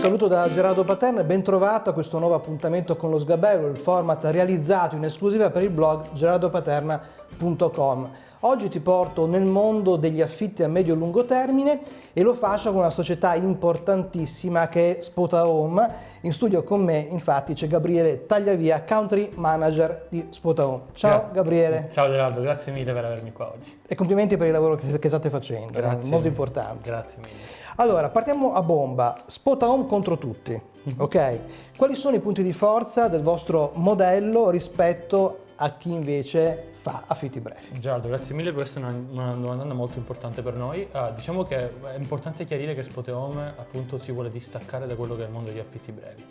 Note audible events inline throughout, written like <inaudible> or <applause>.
saluto da Gerardo Paterna e ben trovato a questo nuovo appuntamento con lo Sgabello, il format realizzato in esclusiva per il blog gerardopaterna.com. Oggi ti porto nel mondo degli affitti a medio-lungo termine e lo faccio con una società importantissima che è Spota Home. In studio con me infatti c'è Gabriele Tagliavia, Country Manager di Spota Home. Ciao Gra Gabriele. Ciao Gerardo, grazie mille per avermi qua oggi. E complimenti per il lavoro che, che state facendo, grazie molto importante. Grazie mille. Allora, partiamo a bomba. Spota Home contro tutti, mhm. ok? Quali sono i punti di forza del vostro modello rispetto a chi invece fa affitti brevi? Gerardo, grazie mille, questa è una, domanda molto importante per noi. Uh, diciamo che è importante chiarire che Spote Home appunto si vuole distaccare da quello che è il mondo degli affitti brevi.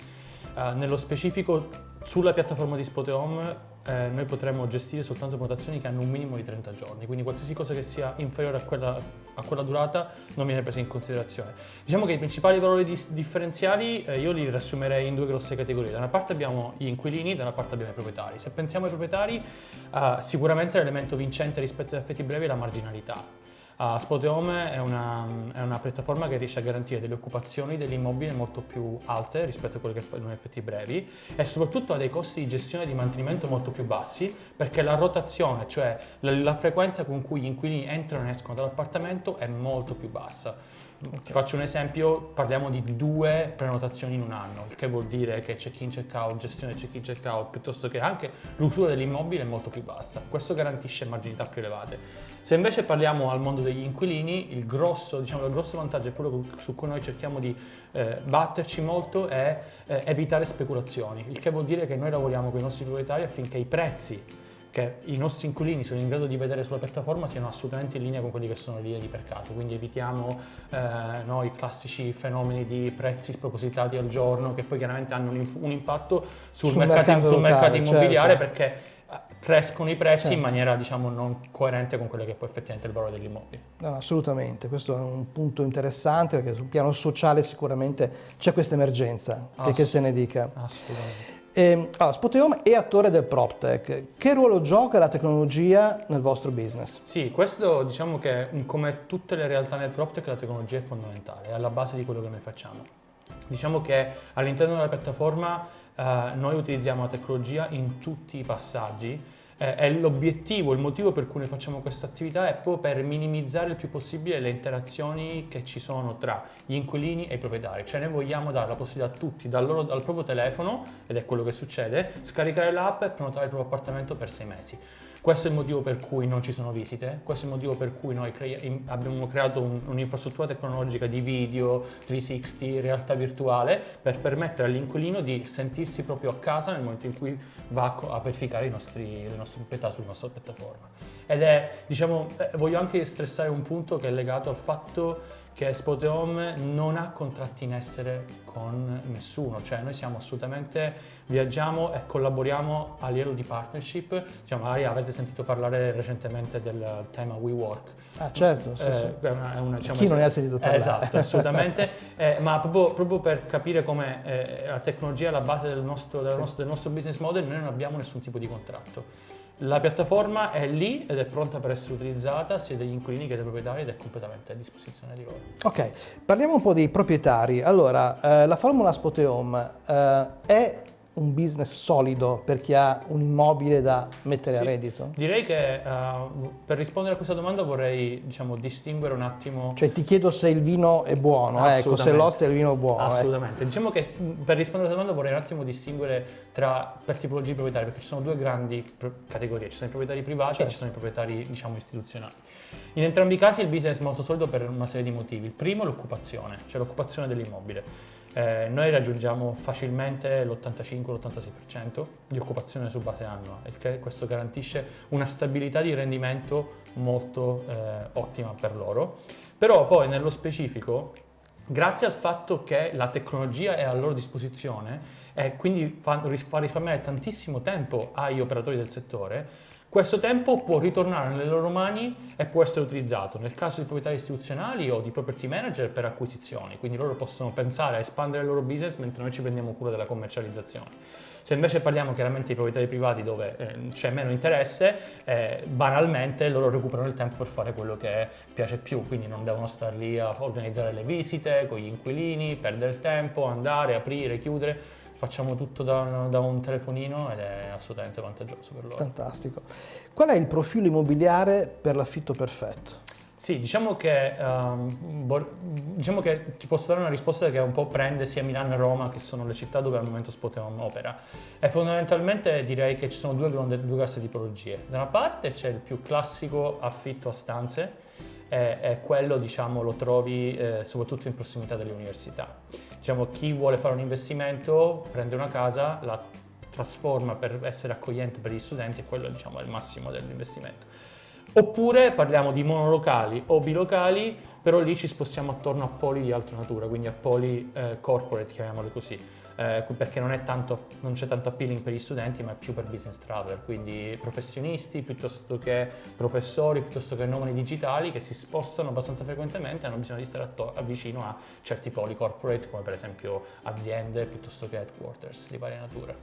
Uh, nello specifico sulla piattaforma di Spote Home eh, noi potremmo gestire soltanto prenotazioni che hanno un minimo di 30 giorni, quindi qualsiasi cosa che sia inferiore a quella, a quella durata non viene presa in considerazione. Diciamo che i principali valori di, differenziali eh, io li riassumerei in due grosse categorie, da una parte abbiamo gli inquilini, da una parte abbiamo i proprietari. Se pensiamo ai proprietari, eh, sicuramente l'elemento vincente rispetto agli effetti brevi è la marginalità. Uh, Spot Home è una, è una, piattaforma che riesce a garantire delle occupazioni degli immobili molto più alte rispetto a quelle che fanno effetti brevi e soprattutto ha dei costi di gestione e di mantenimento molto più bassi perché la rotazione, cioè la, la frequenza con cui gli inquilini entrano e escono dall'appartamento è molto più bassa. Okay. Ti faccio un esempio, parliamo di due prenotazioni in un anno, che vuol dire che check-in, check-out, gestione check-in, check-out, piuttosto che anche l'usura dell'immobile è molto più bassa. Questo garantisce marginalità più elevate. Se invece parliamo al mondo degli inquilini, il grosso, diciamo, il grosso vantaggio è quello su cui noi cerchiamo di eh, batterci molto è eh, evitare speculazioni, il che vuol dire che noi lavoriamo con i nostri proprietari affinché i prezzi che i nostri inquilini sono in grado di vedere sulla piattaforma siano assolutamente in linea con quelli che sono le linee di mercato, quindi evitiamo eh, no, i classici fenomeni di prezzi spropositati al giorno che poi chiaramente hanno un, un impatto sul, sul, mercato, mercato, sul mercato, immobiliare certo. perché eh, crescono i prezzi certo. in maniera diciamo non coerente con quello che è poi effettivamente il valore dell'immobile. No, assolutamente, questo è un punto interessante perché sul piano sociale sicuramente c'è questa emergenza, che, che se ne dica. Assolutamente. Eh, allora, Spoteome è attore del PropTech. Che ruolo gioca la tecnologia nel vostro business? Sì, questo diciamo che come tutte le realtà nel PropTech la tecnologia è fondamentale, è alla base di quello che noi facciamo. Diciamo che all'interno della piattaforma eh, noi utilizziamo la tecnologia in tutti i passaggi eh, l'obiettivo, il motivo per cui noi facciamo questa attività è proprio per minimizzare il più possibile le interazioni che ci sono tra gli inquilini e i proprietari, cioè noi vogliamo dare la possibilità a tutti dal, loro, dal proprio telefono, ed è quello che succede, scaricare l'app e prenotare il proprio appartamento per sei mesi. Questo è il motivo per cui non ci sono visite, questo è il motivo per cui noi cre abbiamo creato un'infrastruttura un tecnologica di video, 360, realtà virtuale per permettere all'inquilino di sentirsi proprio a casa nel momento in cui va a verificare nostri, le nostre proprietà sulla nostra piattaforma. Ed è, diciamo, eh, voglio anche stressare un punto che è legato al fatto che Spot Home non ha contratti in essere con nessuno, cioè noi siamo assolutamente, viaggiamo e collaboriamo a livello di partnership, diciamo, magari avete sentito parlare recentemente del tema WeWork. Ah certo, sì, eh, sì. È una, è una, diciamo, Chi non ne ha sentito parlare? Esatto, assolutamente, <laughs> eh, ma proprio, proprio, per capire come eh, la tecnologia è alla base del nostro, del, sì. nostro, del nostro business model, noi non abbiamo nessun tipo di contratto. La piattaforma è lì ed è pronta per essere utilizzata sia dagli inquilini che dai proprietari ed è completamente a disposizione di loro. Ok, parliamo un po' dei proprietari. Allora, eh, la formula Spoteome eh, è un business solido per chi ha un immobile da mettere sì, a reddito? Direi che uh, per rispondere a questa domanda vorrei diciamo, distinguere un attimo... Cioè ti chiedo se il vino è buono, ecco, se l'oste è il vino buono. Eh. Assolutamente. Eh. Diciamo che per rispondere a questa domanda vorrei un attimo distinguere tra, per tipologie proprietari, perché ci sono due grandi categorie, ci sono i proprietari privati certo. e ci sono i proprietari diciamo, istituzionali. In entrambi i casi il business è molto solido per una serie di motivi. Il primo è l'occupazione, cioè l'occupazione dell'immobile. Eh, noi raggiungiamo facilmente l'85-86% di occupazione su base annua e questo garantisce una stabilità di rendimento molto eh, ottima per loro. Però poi nello specifico grazie al fatto che la tecnologia è a loro disposizione e quindi fa, fa risparmiare tantissimo tempo agli operatori del settore, Questo tempo può ritornare nelle loro mani e può essere utilizzato nel caso di proprietari istituzionali o di property manager per acquisizioni, quindi loro possono pensare a espandere il loro business mentre noi ci prendiamo cura della commercializzazione. Se invece parliamo chiaramente di proprietari privati dove eh, c'è meno interesse, eh, banalmente loro recuperano il tempo per fare quello che piace più, quindi non devono stare lì a organizzare le visite con gli inquilini, perdere tempo, andare, aprire, chiudere facciamo tutto da, da, un telefonino ed è assolutamente vantaggioso per loro. Fantastico. Qual è il profilo immobiliare per l'affitto perfetto? Sì, diciamo che, um, diciamo che, ti posso dare una risposta che un po' prende sia Milano e Roma, che sono le città dove al momento Spoteon opera. E fondamentalmente direi che ci sono due, due grossi tipologie. Da una parte c'è il più classico affitto a stanze, e, e quello diciamo, lo trovi eh, soprattutto in prossimità delle università diciamo, chi vuole fare un investimento prende una casa, la trasforma per essere accogliente per gli studenti e quello diciamo, è il massimo dell'investimento. Oppure parliamo di monolocali o bilocali, però lì ci spostiamo attorno a poli di altra natura, quindi a poli eh, corporate, chiamiamoli così eh, perché non, tanto, non, c'è tanto appealing per gli studenti ma è più per business traveler, quindi professionisti piuttosto che professori, piuttosto che nomadi digitali che si spostano abbastanza frequentemente e hanno bisogno di stare vicino a certi poli corporate come per esempio aziende piuttosto che headquarters di varia natura.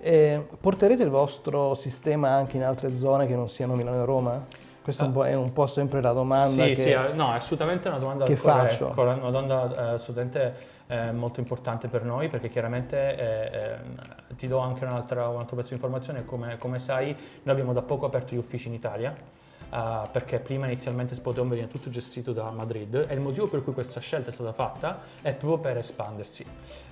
E porterete il vostro sistema anche in altre zone che non siano Milano e Roma? Questa uh, è un po' sempre la domanda sì, che, sì, no, è assolutamente una domanda che faccio. Una domanda eh, assolutamente eh, molto importante per noi perché chiaramente eh, eh, ti do anche un altro pezzo di informazione, come, come, sai noi abbiamo da poco aperto gli uffici in Italia. Uh, perché prima inizialmente Spoteon veniva tutto gestito da Madrid e il motivo per cui questa scelta è stata fatta è proprio per espandersi.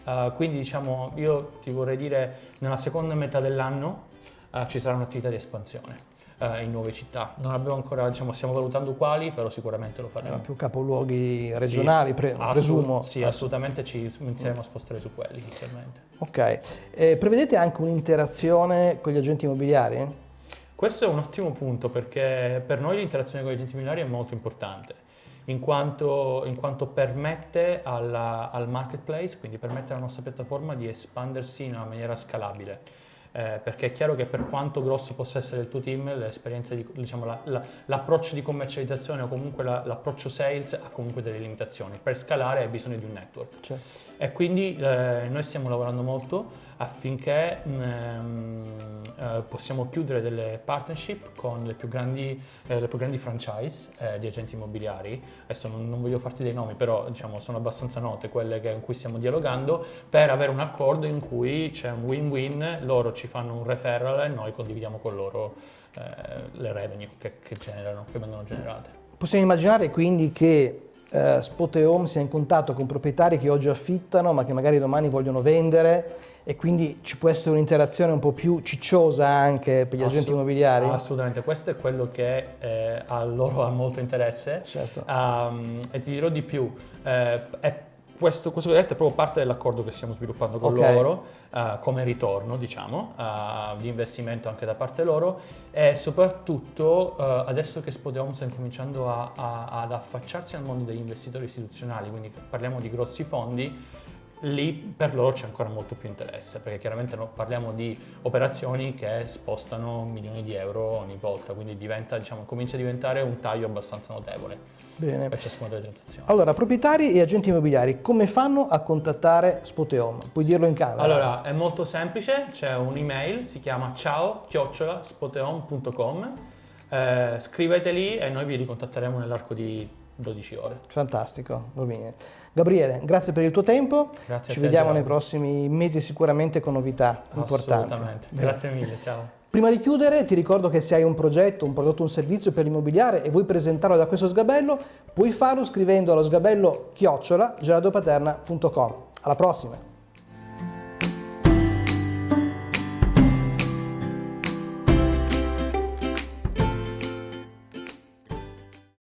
Uh, quindi diciamo io ti vorrei dire nella seconda metà dell'anno uh, ci sarà un'attività di espansione eh, in nuove città. Non abbiamo ancora, diciamo, stiamo valutando quali, però sicuramente lo faremo. Eh, più capoluoghi regionali, sì, pre presumo. Sì, assolutamente ci inizieremo a spostare su quelli inizialmente. Ok. Eh, prevedete anche un'interazione con gli agenti immobiliari? Questo è un ottimo punto perché per noi l'interazione con gli agenti immobiliari è molto importante. In quanto, in quanto, permette alla, al marketplace, quindi permette alla nostra piattaforma di espandersi in una maniera scalabile eh, perché è chiaro che per quanto grosso possa essere il tuo team, l'esperienza di, diciamo, la, la, l'approccio di commercializzazione o comunque la, l'approccio sales ha comunque delle limitazioni. Per scalare hai bisogno di un network. Certo. E quindi eh, noi stiamo lavorando molto affinché ehm, eh, possiamo chiudere delle partnership con le più grandi, eh, le più grandi franchise eh, di agenti immobiliari. Adesso non, non, voglio farti dei nomi, però diciamo, sono abbastanza note quelle che, in cui stiamo dialogando per avere un accordo in cui c'è un win-win, loro ci fanno un referral e noi condividiamo con loro eh, le revenue che, che, generano, che vengono generate. Possiamo immaginare quindi che eh, Spot e Home sia in contatto con proprietari che oggi affittano ma che magari domani vogliono vendere e quindi ci può essere un'interazione un po' più cicciosa anche per gli Assolut agenti immobiliari? Assolutamente, questo è quello che eh, a loro ha molto interesse certo. um, e ti dirò di più, eh, è questo, questo che hai detto è proprio parte dell'accordo che stiamo sviluppando con okay. loro uh, come ritorno, diciamo, uh, di investimento anche da parte loro e soprattutto uh, adesso che Spodeon sta incominciando a, a, ad affacciarsi al mondo degli investitori istituzionali, quindi parliamo di grossi fondi, lì per loro c'è ancora molto più interesse, perché chiaramente parliamo di operazioni che spostano milioni di euro ogni volta, quindi diventa, diciamo, comincia a diventare un taglio abbastanza notevole Bene. per ciascuna delle transazioni. Allora, proprietari e agenti immobiliari, come fanno a contattare Spoteom? Puoi dirlo in camera? Allora, è molto semplice, c'è un'email, si chiama ciao spoteom.com, eh, scriveteli e noi vi ricontatteremo nell'arco di 12 ore. Fantastico, va bene. Gabriele, grazie per il tuo tempo. Grazie Ci vediamo nei prossimi mesi sicuramente con novità importanti. Assolutamente. Grazie mille, ciao. Prima di chiudere ti ricordo che se hai un progetto, un prodotto, un servizio per l'immobiliare e vuoi presentarlo da questo sgabello, puoi farlo scrivendo allo sgabello chiocciola geradopaterna.com. Alla prossima!